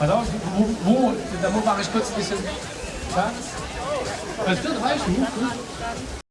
Pass auf, wo, wo da mache ich kurz ein bisschen. Ja? Das wird reichen.